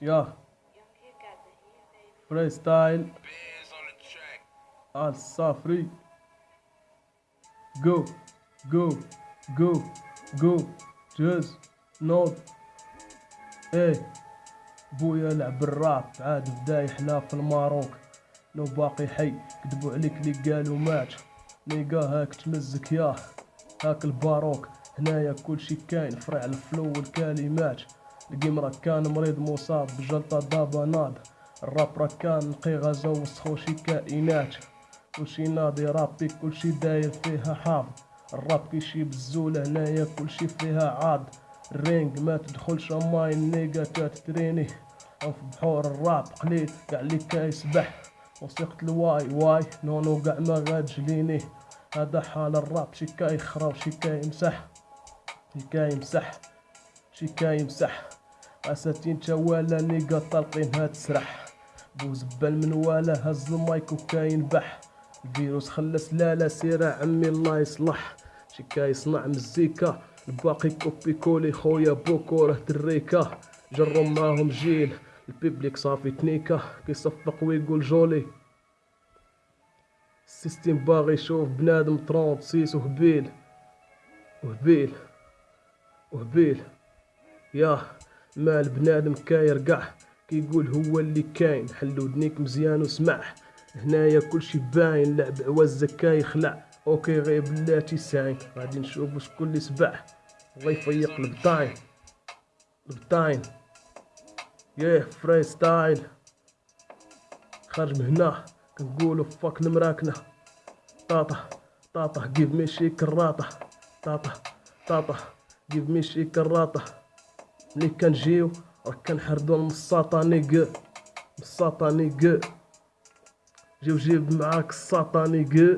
يا. فري ستايل الصافري جو جو جو جو جوز نوض إيه بويا لعب الراب عاد بدا يحلى في الماروك. لو باقي حي كذبوا عليك لي قالوا مات. نيقا هاك تمزك ياه. هاك الباروك هنايا كلشي كاين. فرع الفلو والكلمات. القمرة كان مريض مصاب بجلطة دابا ناض الراب راه كان نقي غازا وسخو شي كائنات كلشي ناضي رابي كلشي داير فيها حافظ الراب كيشي بالزولة هنايا كلشي فيها عاد. الرينج ما تدخلش ماي النيقا تتريني في بحور الراب قليل قاع اللي كيسبح وثيقة الواي واي نونو قاع ما غاتجليني هذا حال الراب شي كيخرا وشي كيمسح شي كيمسح شي كيمسح أساتين توالا نيقا طالقين هاد تسرح بوزبال من والا هز المايك وكاينبح الفيروس خلى سلالة سيرة عمي الله يصلح. شي كيصنع مزيكا الباقي كوبي كولي خويا بوكو راه دريكا. جرو معاهم جيل البيبليك صافي تنيكا. كيصفق ويقول جولي. السيستيم باغي يشوف بنادم طرونت سيس وهبيل. وهبيل. وهبيل. ياه. مال بنادم كاير قاع كيقول هو اللي كاين. حلو دنيك مزيان وسمع هنايا كلشي باين لعب عوزة كيخلع. OK غير بلاتي ساين. غادي نشوفو شكون اللي سبع الله يفيق البطاين. البطاين. ياه freestyle. خارج من هنا. كنقولو fuck المراكنة. طاطا طاطا جيف مي شي كراطة طاطا طاطا جيف مي شي كراطة ملي كنجيو راك كنحردو المساطة نيق جيو جيب معاك الساطة نيق